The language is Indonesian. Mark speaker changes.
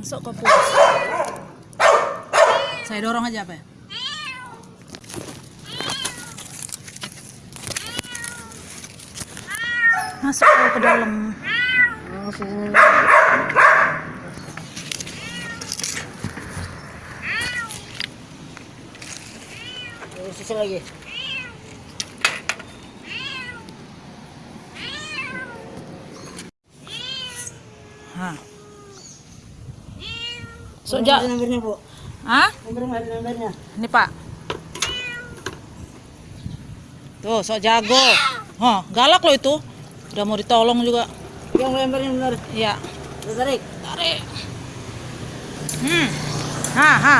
Speaker 1: masuk ke pus. Saya dorong aja apa ya? Masuk ke dalam.
Speaker 2: Terus sisi lagi.
Speaker 1: Hah.
Speaker 2: Sejak. Nomornya, Bu.
Speaker 1: Hah?
Speaker 2: Nomornya.
Speaker 1: Ini, Pak. Tuh, sok jago. Hah, galak lo itu. Udah mau ditolong juga.
Speaker 2: Yang lempernya benar.
Speaker 1: Iya.
Speaker 2: Tarik.
Speaker 1: Tarik. Hmm. Ha, ha.